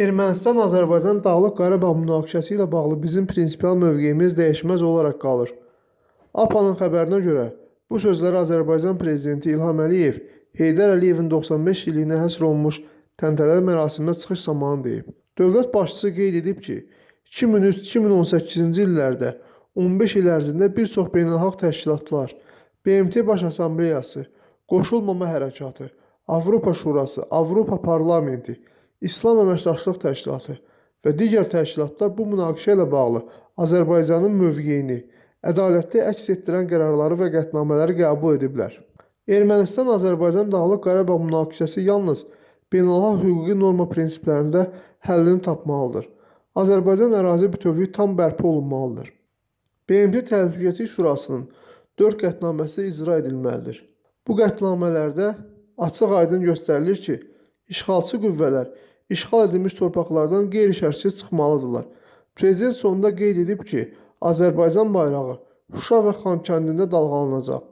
Ermənistan-Azərbaycan Dağlıq Qarabağ münaqişəsi ilə bağlı bizim prinsipial mövqeyimiz dəyişməz olaraq qalır. APAnın xəbərinə görə, bu sözləri Azərbaycan prezidenti İlham Əliyev Heydər Əliyevin 95 illiyinə həsr olunmuş təntənəli mərasimdə çıxış zamanı deyib. Dövlət başçısı qeyd edib ki, 2003-2018-ci illərdə 15 il ərzində bir çox beynəlxalq təşkilatlar, BMT Baş Assambleyası, Qoşulmama Hərəkatı, Avropa Şurası, Avropa Parlamenti, İslam Əməkdaşlıq Təşkilatı və digər təşkilatlar bu münaqişə ilə bağlı Azərbaycanın mövqeyini ədalətli əks etdirən qərarları və qətnamələri qəbul ediblər. Ermənistan-Azərbaycan Dağlıq Qarabağ münaqişəsi yalnız beynəlxalq hüquqi norma prinsiplərində həllini tapmalıdır. Azərbaycan ərazi bütövlüyü tam bərpa olunmalıdır. BMT Təhlükəsizlik Şurasının 4 qətnaməsi icra edilməlidir. Bu qətnamələrdə açıq-aydın göstərilir ki, işğalçı qüvvələr işğal edilmiş torpaqlardan qeyri-şərtsiz çıxmalıdırlar. Prezident sonunda qeyd edib ki, Azərbaycan bayrağı Şuşa və Xankəndində dalğalanacaq.